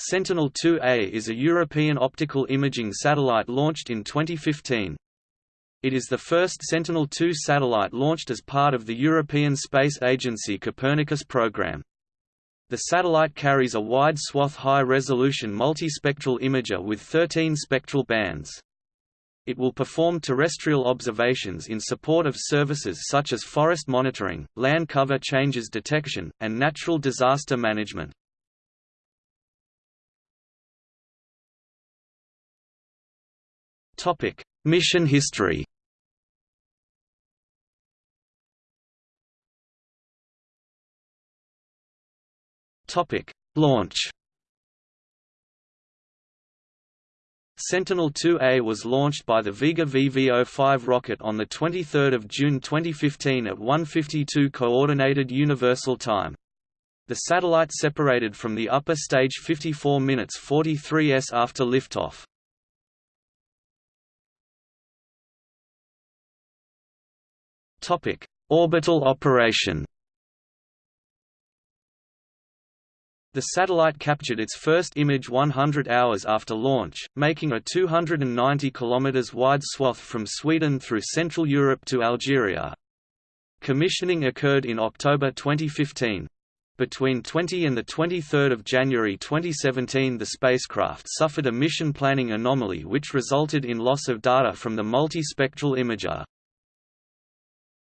Sentinel-2A is a European optical imaging satellite launched in 2015. It is the first Sentinel-2 satellite launched as part of the European Space Agency Copernicus program. The satellite carries a wide swath high-resolution multispectral imager with 13 spectral bands. It will perform terrestrial observations in support of services such as forest monitoring, land cover changes detection, and natural disaster management. Topic: Mission history. Topic: Launch. Sentinel-2A was launched by the Vega VV-05 rocket on 23 June 2015 at 1:52 Coordinated Universal Time. The satellite separated from the upper stage 54 minutes 43 s after liftoff. Topic: Orbital operation. The satellite captured its first image 100 hours after launch, making a 290 km wide swath from Sweden through Central Europe to Algeria. Commissioning occurred in October 2015. Between 20 and 23 January 2017 the spacecraft suffered a mission planning anomaly which resulted in loss of data from the multispectral imager.